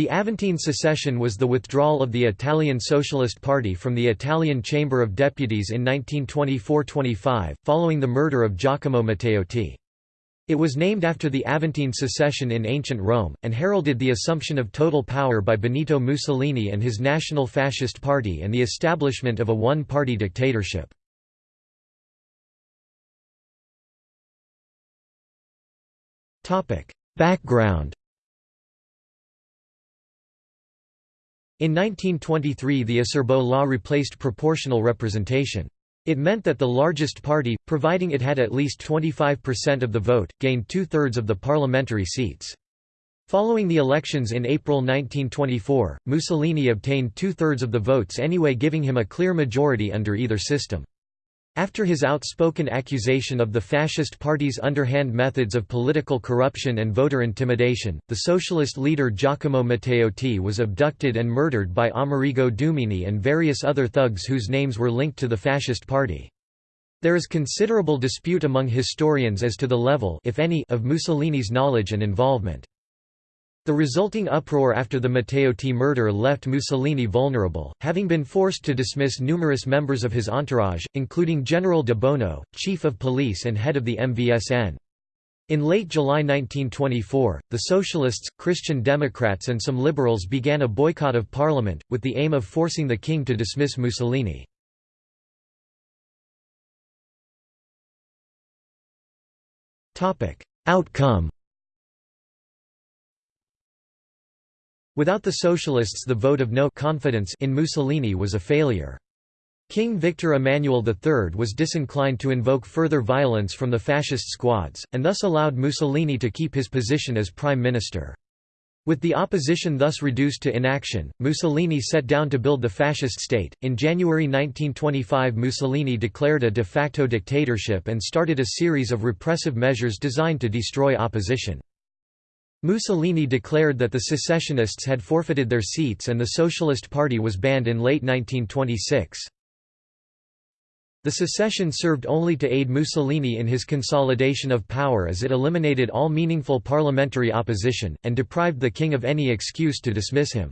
The Aventine secession was the withdrawal of the Italian Socialist Party from the Italian Chamber of Deputies in 1924–25, following the murder of Giacomo Matteotti. It was named after the Aventine secession in ancient Rome, and heralded the assumption of total power by Benito Mussolini and his National Fascist Party and the establishment of a one-party dictatorship. Background In 1923 the Acerbo law replaced proportional representation. It meant that the largest party, providing it had at least 25% of the vote, gained two-thirds of the parliamentary seats. Following the elections in April 1924, Mussolini obtained two-thirds of the votes anyway giving him a clear majority under either system. After his outspoken accusation of the Fascist Party's underhand methods of political corruption and voter intimidation, the socialist leader Giacomo Matteotti was abducted and murdered by Amerigo Dumini and various other thugs whose names were linked to the Fascist Party. There is considerable dispute among historians as to the level if any, of Mussolini's knowledge and involvement. The resulting uproar after the Matteotti murder left Mussolini vulnerable, having been forced to dismiss numerous members of his entourage, including General de Bono, chief of police and head of the MVSN. In late July 1924, the Socialists, Christian Democrats and some liberals began a boycott of parliament, with the aim of forcing the king to dismiss Mussolini. Outcome Without the Socialists the vote of no confidence in Mussolini was a failure. King Victor Emmanuel III was disinclined to invoke further violence from the fascist squads, and thus allowed Mussolini to keep his position as prime minister. With the opposition thus reduced to inaction, Mussolini set down to build the fascist state. In January 1925, Mussolini declared a de facto dictatorship and started a series of repressive measures designed to destroy opposition. Mussolini declared that the secessionists had forfeited their seats and the Socialist Party was banned in late 1926. The secession served only to aid Mussolini in his consolidation of power as it eliminated all meaningful parliamentary opposition, and deprived the king of any excuse to dismiss him.